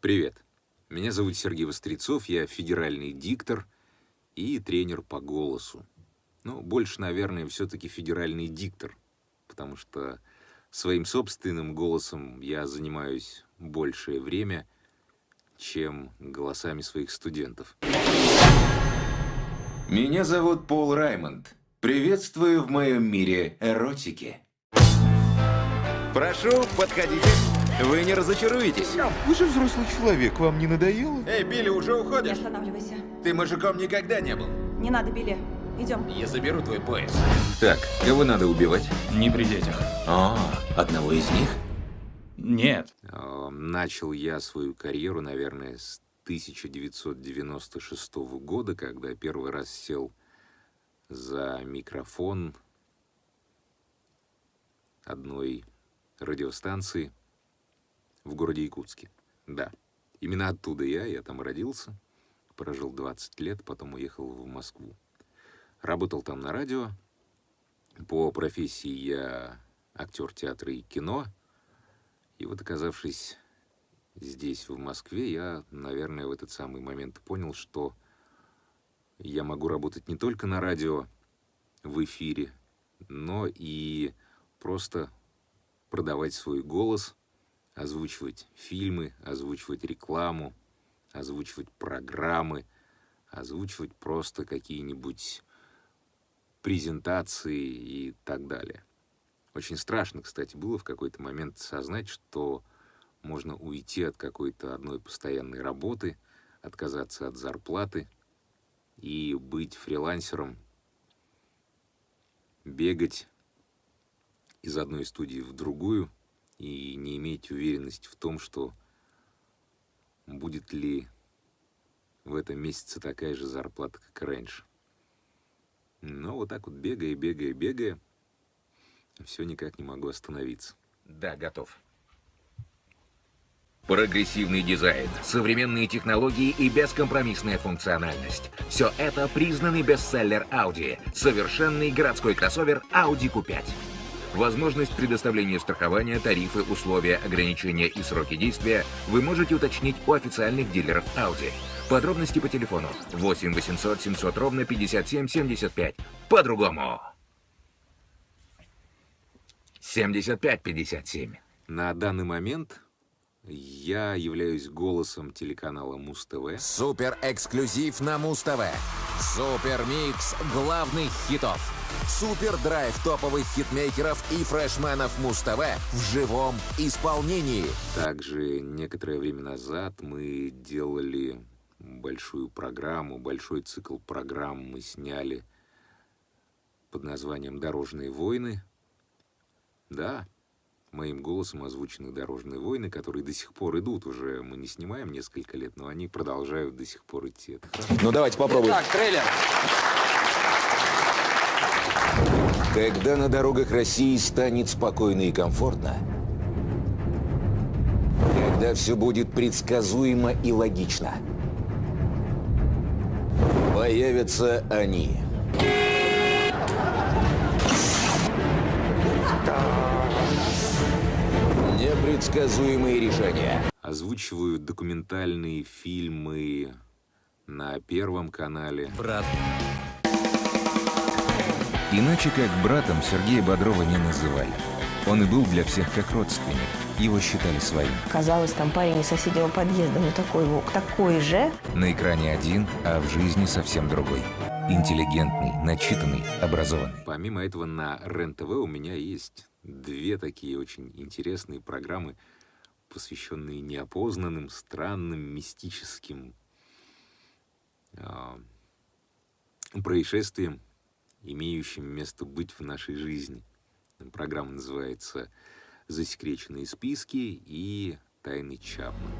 Привет. Меня зовут Сергей Вострецов, я федеральный диктор и тренер по голосу. Ну, больше, наверное, все-таки федеральный диктор, потому что своим собственным голосом я занимаюсь большее время, чем голосами своих студентов. Меня зовут Пол Раймонд. Приветствую в моем мире эротики. Прошу, подходите. Вы не разочаруетесь. Вы же взрослый человек, вам не надоело? Эй, Билли, уже Не уходишь? останавливайся. Ты мужиком никогда не был. Не надо, Билли. Идем. Я заберу твой пояс. Так, кого надо убивать? Не при детях. А, одного из них? Нет. Начал я свою карьеру, наверное, с 1996 года, когда первый раз сел за микрофон одной радиостанции в городе Якутске. Да, именно оттуда я, я там родился, прожил 20 лет, потом уехал в Москву. Работал там на радио. По профессии я актер театра и кино. И вот оказавшись здесь, в Москве, я, наверное, в этот самый момент понял, что я могу работать не только на радио, в эфире, но и просто продавать свой голос, озвучивать фильмы, озвучивать рекламу, озвучивать программы, озвучивать просто какие-нибудь презентации и так далее. Очень страшно, кстати, было в какой-то момент осознать, что можно уйти от какой-то одной постоянной работы, отказаться от зарплаты и быть фрилансером, бегать из одной студии в другую и не иметь уверенности в том, что будет ли в этом месяце такая же зарплата, как раньше. Но вот так вот бегая, бегая, бегая, все никак не могу остановиться. Да, готов. Прогрессивный дизайн, современные технологии и бескомпромиссная функциональность. Все это признанный бестселлер Audi. Совершенный городской кроссовер Audi Q5. Возможность предоставления страхования, тарифы, условия, ограничения и сроки действия вы можете уточнить у официальных дилеров Audi. Подробности по телефону 8 800 700 ровно 57 75. По-другому. 75 57. На данный момент я являюсь голосом телеканала Муз-ТВ. Супер эксклюзив на Муз-ТВ. Супер микс главных хитов. Супер драйв топовых хитмейкеров и фрешменов Муз-ТВ в живом исполнении. Также некоторое время назад мы делали большую программу, большой цикл программ мы сняли под названием «Дорожные войны». Да, моим голосом озвучены «Дорожные войны», которые до сих пор идут уже. Мы не снимаем несколько лет, но они продолжают до сих пор идти. Это хорошо. Ну давайте попробуем. Так, трейлер. Когда на дорогах России станет спокойно и комфортно, когда все будет предсказуемо и логично, появятся они. Непредсказуемые решения. Озвучиваю документальные фильмы на Первом канале. Брат. Иначе как братом Сергея Бодрова не называли. Он и был для всех как родственник. Его считали своим. Казалось, там парень из соседнего подъезда, ну такой волк, такой же. На экране один, а в жизни совсем другой. Интеллигентный, начитанный, образованный. Помимо этого на РЕН-ТВ у меня есть две такие очень интересные программы, посвященные неопознанным, странным, мистическим а, происшествиям, имеющим место быть в нашей жизни. Программа называется «Засекреченные списки» и «Тайны Чапман».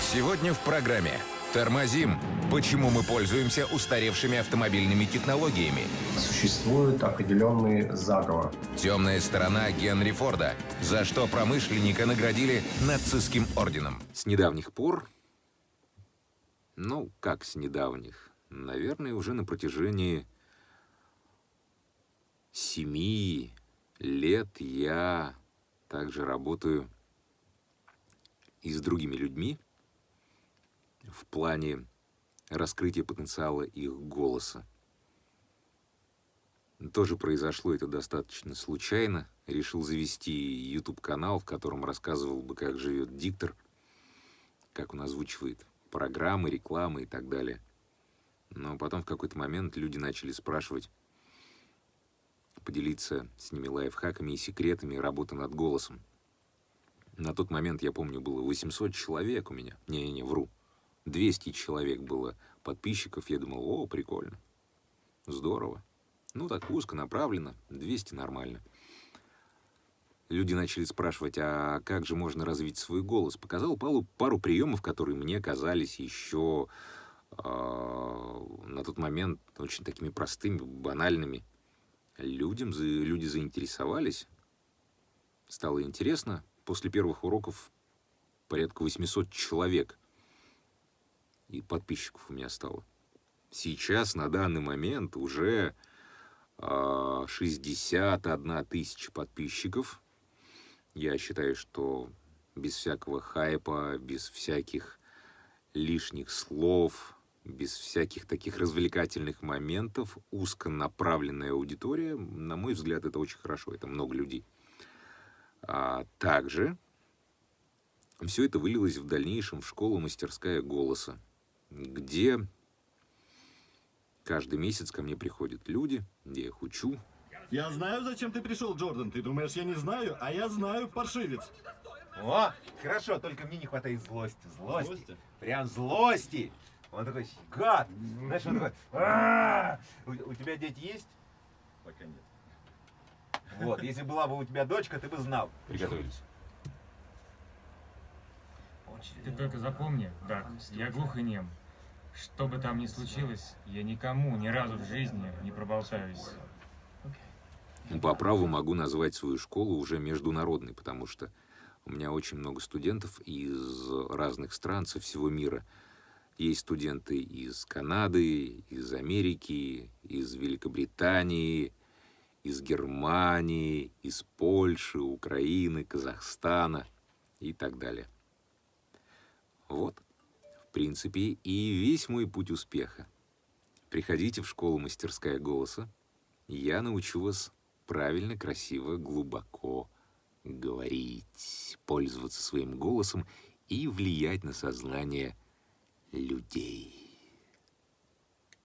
Сегодня в программе Тормозим. Почему мы пользуемся устаревшими автомобильными технологиями? Существует определенный заговор. Темная сторона Генри Форда. За что промышленника наградили нацистским орденом. С недавних пор, ну, как с недавних, наверное, уже на протяжении семи лет я также работаю и с другими людьми в плане раскрытия потенциала их голоса. Тоже произошло это достаточно случайно. Решил завести YouTube-канал, в котором рассказывал бы, как живет диктор, как он озвучивает программы, рекламы и так далее. Но потом в какой-то момент люди начали спрашивать, поделиться с ними лайфхаками и секретами работы над голосом. На тот момент, я помню, было 800 человек у меня. Не-не-не, вру. 200 человек было подписчиков. Я думал, о, прикольно. Здорово. Ну, так узко направлено, 200 нормально. Люди начали спрашивать, а как же можно развить свой голос? Показал пару, пару приемов, которые мне казались еще э, на тот момент очень такими простыми, банальными. Людям, люди заинтересовались. Стало интересно. После первых уроков порядка 800 человек и подписчиков у меня стало. Сейчас, на данный момент, уже 61 а, тысяча подписчиков. Я считаю, что без всякого хайпа, без всяких лишних слов, без всяких таких развлекательных моментов, узконаправленная аудитория, на мой взгляд, это очень хорошо, это много людей. А также все это вылилось в дальнейшем в школу «Мастерская голоса», где Каждый месяц ко мне приходят люди, где я их учу. Я знаю, зачем ты пришел, Джордан. Ты думаешь, я не знаю, а я знаю, паршивец. О, хорошо, только мне не хватает злости. Злости. злости? Прям злости. Он такой, гад. Знаешь, он такой, «А, у, у тебя дети есть? Пока нет. Вот, если была бы у тебя дочка, ты бы знал. Приготовились. Ты только запомни, Дак, я глух и нем. Что бы там ни случилось, я никому ни разу в жизни не проболтаюсь. По праву могу назвать свою школу уже международной, потому что у меня очень много студентов из разных стран со всего мира. Есть студенты из Канады, из Америки, из Великобритании, из Германии, из Польши, Украины, Казахстана и так далее. Вот принципе, и весь мой путь успеха. Приходите в школу «Мастерская голоса», я научу вас правильно, красиво, глубоко говорить, пользоваться своим голосом и влиять на сознание людей.